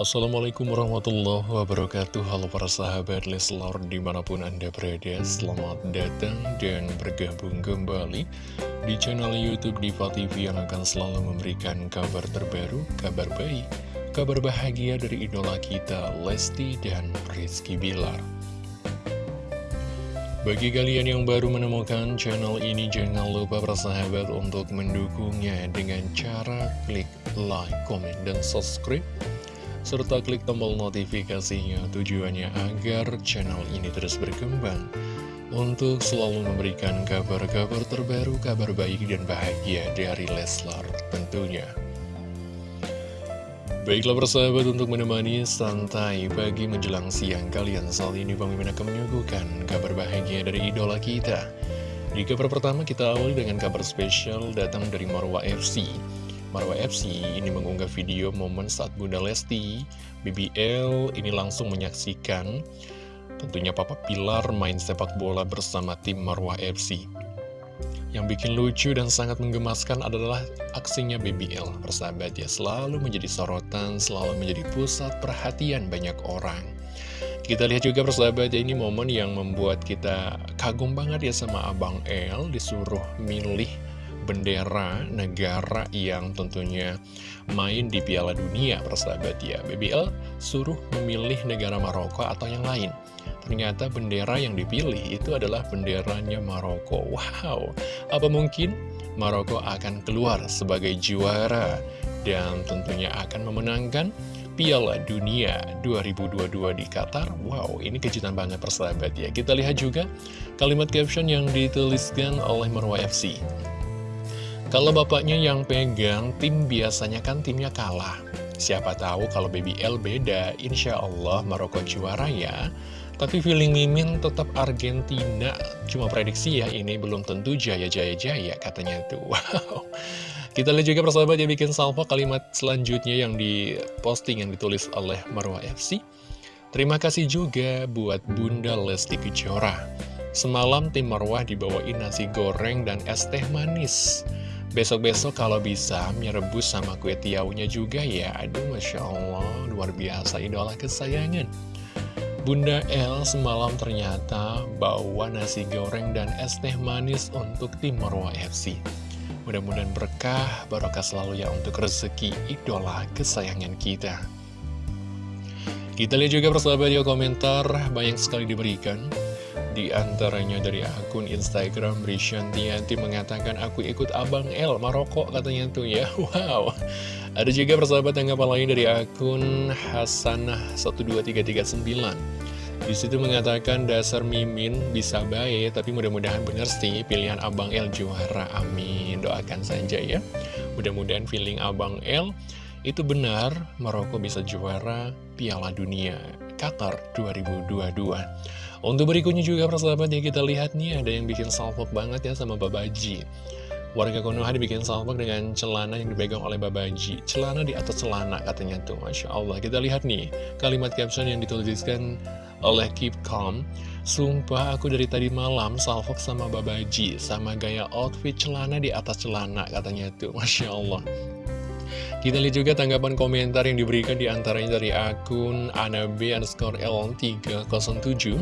Assalamualaikum warahmatullahi wabarakatuh. Halo para sahabat Leslar di mana pun anda berada Selamat datang dan bergabung kembali Di channel Youtube Diva TV yang akan selalu memberikan kabar terbaru Kabar baik, kabar bahagia dari idola kita Lesti dan Rizky Bilar. Bagi kalian yang baru menemukan channel ini, jangan lupa bersahabat untuk mendukungnya dengan cara klik like, comment, dan subscribe serta klik tombol notifikasinya tujuannya agar channel ini terus berkembang untuk selalu memberikan kabar-kabar terbaru, kabar baik dan bahagia dari Leslar tentunya. Baiklah persahabat untuk menemani santai pagi menjelang siang kalian saat ini Bang Mimin akan menyuguhkan kabar bahagia dari idola kita. Di kabar pertama kita awali dengan kabar spesial datang dari Marwa FC. Marwa FC ini mengunggah video momen saat Bunda Lesti, BBL ini langsung menyaksikan tentunya Papa Pilar main sepak bola bersama tim Marwa FC. Yang bikin lucu dan sangat menggemaskan adalah aksinya BBL. Persahabat ya, selalu menjadi sorotan, selalu menjadi pusat perhatian banyak orang. Kita lihat juga persahabat ya, ini momen yang membuat kita kagum banget ya sama Abang El disuruh milih bendera negara yang tentunya main di Piala Dunia persahabat ya. BBL suruh memilih negara Maroko atau yang lain. Ternyata bendera yang dipilih itu adalah benderanya Maroko. Wow apa mungkin Maroko akan keluar sebagai juara dan tentunya akan memenangkan Piala Dunia 2022 di Qatar? Wow, ini kejutan banget persahabat ya. Kita lihat juga kalimat caption yang dituliskan oleh Marwa FC kalau bapaknya yang pegang, tim biasanya kan timnya kalah. Siapa tahu kalau BBL beda, insya Allah Maroko juara ya. Tapi feeling Mimin tetap Argentina. Cuma prediksi ya, ini belum tentu jaya-jaya-jaya katanya tuh. Wow. Kita lihat juga persahabat yang bikin salvo kalimat selanjutnya yang diposting yang ditulis oleh Marwa FC. Terima kasih juga buat Bunda Lesti Kejora. Semalam tim Marwah dibawain nasi goreng dan es teh manis. Besok-besok kalau bisa mie rebus sama kue tiaunya juga ya. Aduh Masya Allah luar biasa idola kesayangan. Bunda El semalam ternyata bawa nasi goreng dan es teh manis untuk tim Marwa FC Mudah-mudahan berkah, barokah selalu ya untuk rezeki idola kesayangan kita. Kita lihat juga persahabat ya komentar banyak sekali diberikan di antaranya dari akun Instagram Rishantianti mengatakan aku ikut Abang L Maroko katanya tuh ya. Wow. Ada juga persahabat tanggapan lain dari akun Hasanah12339 di situ mengatakan dasar mimin bisa baik tapi mudah-mudahan bener sih pilihan Abang L juara. Amin. Doakan saja ya. Mudah-mudahan feeling Abang L itu benar Maroko bisa juara Piala Dunia Qatar 2022 untuk berikutnya juga persahabat ya kita lihat nih ada yang bikin salpok banget ya sama Babaji Warga Konoha dibikin salpok dengan celana yang dipegang oleh Babaji Celana di atas celana katanya tuh. Masya Allah. Kita lihat nih kalimat caption yang dituliskan oleh Keep Calm. Sumpah aku dari tadi malam salpok sama Babaji Sama gaya outfit celana di atas celana katanya tuh. Masya Allah kita lihat juga tanggapan komentar yang diberikan di antaranya dari akun anabe underscore l307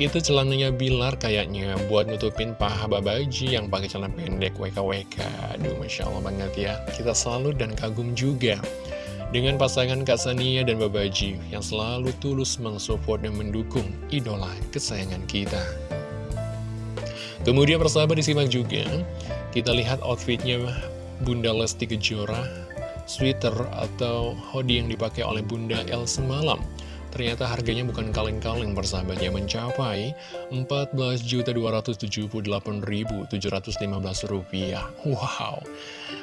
itu celananya Bilar kayaknya buat nutupin paha babaji yang pakai celana pendek WKWK aduh Masya Allah banget ya. Kita selalu dan kagum juga dengan pasangan Kak Sania dan Babaji yang selalu tulus mensupport dan mendukung idola kesayangan kita. Kemudian persahabat disimak juga kita lihat outfitnya Bunda Lesti Kejora sweater atau hoodie yang dipakai oleh Bunda El semalam. Ternyata harganya bukan kaleng-kaleng persahabatnya mencapai Rp14.278.715 Wow,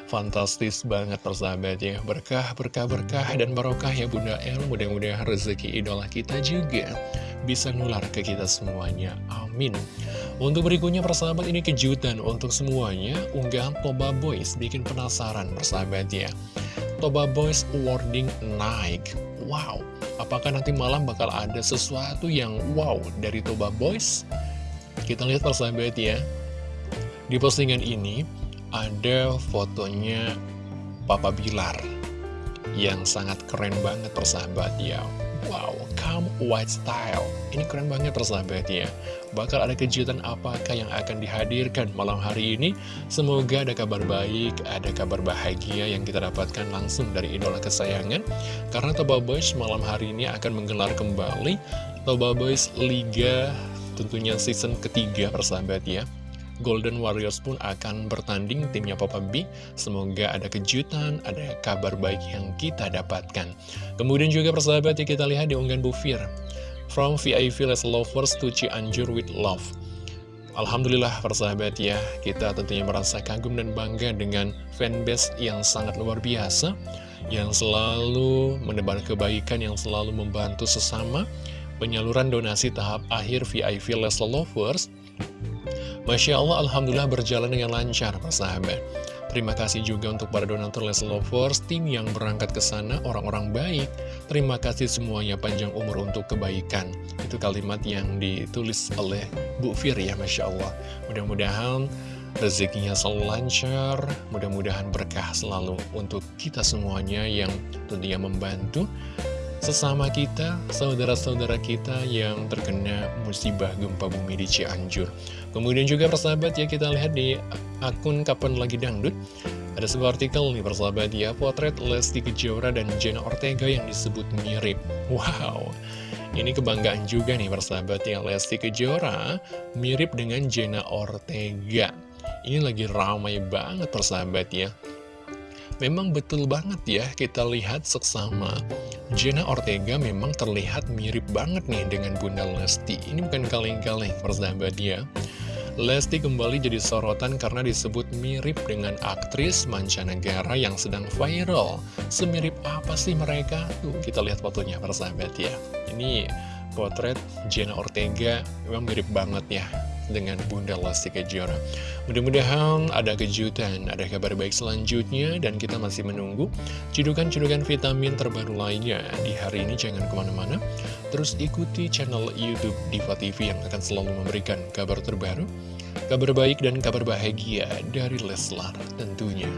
fantastis banget persahabat ya Berkah, berkah, berkah dan barokah ya Bunda El. Mudah-mudahan rezeki idola kita juga bisa nular ke kita semuanya. Amin Untuk berikutnya persahabat ini kejutan untuk semuanya. Unggahan Toba Boys bikin penasaran persahabat ya. Toba Boys wording naik Wow, apakah nanti malam bakal ada sesuatu yang wow dari Toba Boys? Kita lihat persahabat ya. Di postingan ini ada fotonya Papa Bilar yang sangat keren banget persahabat ya Wow, come white style. Ini keren banget persahabat ya Bakal ada kejutan apakah yang akan dihadirkan malam hari ini? Semoga ada kabar baik, ada kabar bahagia yang kita dapatkan langsung dari idola kesayangan. Karena Toba Boys malam hari ini akan menggelar kembali Toba Boys Liga tentunya season ketiga persahabat ya Golden Warriors pun akan bertanding timnya Papa B. Semoga ada kejutan, ada kabar baik yang kita dapatkan. Kemudian juga persahabat ya kita lihat di unggahan Bufir. From VIP Les Lovers to Cianjur with Love. Alhamdulillah persahabat ya, kita tentunya merasa kagum dan bangga dengan fanbase yang sangat luar biasa, yang selalu menebar kebaikan, yang selalu membantu sesama, penyaluran donasi tahap akhir VIP Les Lovers, Masya Allah, Alhamdulillah berjalan dengan lancar, persahabat. Terima kasih juga untuk para donatur Les Lovers, tim yang berangkat ke sana, orang-orang baik. Terima kasih semuanya panjang umur untuk kebaikan. Itu kalimat yang ditulis oleh Bu Fir ya, Masya Allah. Mudah-mudahan rezekinya selalu lancar, mudah-mudahan berkah selalu untuk kita semuanya yang tentunya membantu sesama kita, saudara-saudara kita yang terkena musibah gempa bumi di Cianjur. Kemudian juga persahabat ya kita lihat di akun Kapan Lagi Dangdut, ada sebuah artikel nih persahabat ya, potret Lesti Kejora dan Jenna Ortega yang disebut mirip. Wow, ini kebanggaan juga nih persahabat ya, Lesti Kejora mirip dengan Jenna Ortega. Ini lagi ramai banget persahabat ya. Memang betul banget ya kita lihat seksama Jenna Ortega memang terlihat mirip banget nih dengan Bunda Lesti. Ini bukan kaleng-kaleng persahabat ya. Lesti kembali jadi sorotan karena disebut mirip dengan aktris mancanegara yang sedang viral. Semirip apa sih mereka? Tuh kita lihat fotonya persahabat ya. Ini potret Jenna Ortega memang mirip banget ya dengan Bunda Lesti Kejora. Mudah-mudahan ada kejutan, ada kabar baik selanjutnya, dan kita masih menunggu cedukan-cedukan vitamin terbaru lainnya. Di hari ini jangan ke mana-mana, terus ikuti channel Youtube Diva TV yang akan selalu memberikan kabar terbaru, kabar baik dan kabar bahagia dari Leslar tentunya.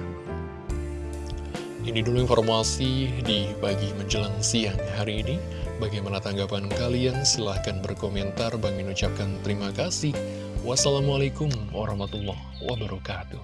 Ini dulu informasi di pagi menjelang siang hari ini. Bagaimana tanggapan kalian? Silahkan berkomentar. Bang mengucapkan terima kasih. Wassalamualaikum warahmatullahi wabarakatuh.